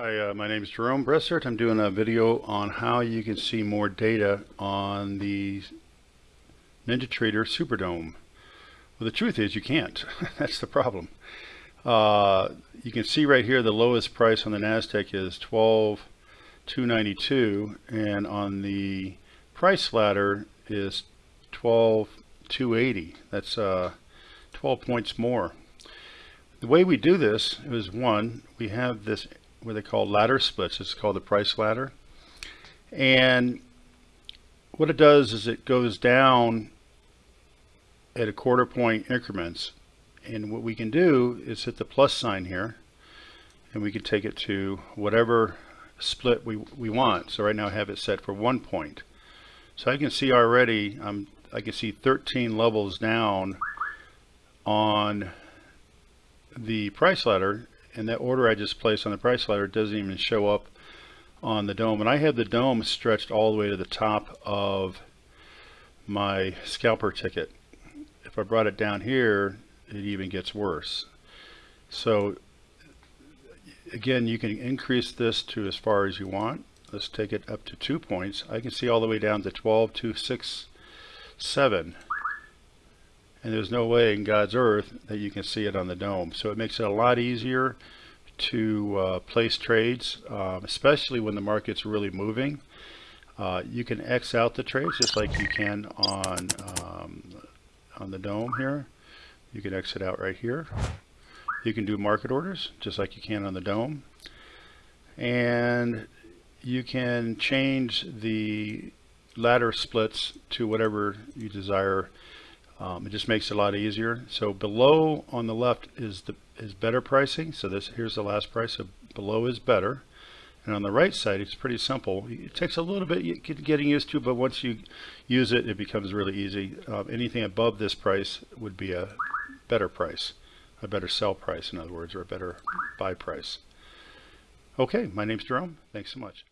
Hi, uh, my name is Jerome Bressert. I'm doing a video on how you can see more data on the NinjaTrader SuperDOM. Well, the truth is you can't. That's the problem. Uh, you can see right here the lowest price on the NASDAQ is 12,292 and on the price ladder is 12,280. That's uh, 12 points more. The way we do this is one, we have this what they call ladder splits. It's called the price ladder. And what it does is it goes down at a quarter point increments. And what we can do is hit the plus sign here and we can take it to whatever split we, we want. So right now I have it set for one point. So I can see already, um, I can see 13 levels down on the price ladder and that order I just placed on the price ladder doesn't even show up on the DOM. And I have the dome stretched all the way to the top of my scalper ticket. If I brought it down here it even gets worse. So again you can increase this to as far as you want. Let's take it up to two points. I can see all the way down to 12 to 6 7 and there's no way in God's earth that you can see it on the DOM. So it makes it a lot easier to uh, place trades um, especially when the market's really moving. Uh, you can X out the trades just like you can on um, on the DOM here. You can exit out right here. You can do market orders just like you can on the DOM. And you can change the ladder splits to whatever you desire um, it just makes it a lot easier. So below on the left is the is better pricing. So this here's the last price. So below is better. And on the right side, it's pretty simple. It takes a little bit getting used to, but once you use it, it becomes really easy. Uh, anything above this price would be a better price, a better sell price, in other words, or a better buy price. Okay, my name's Jerome. Thanks so much.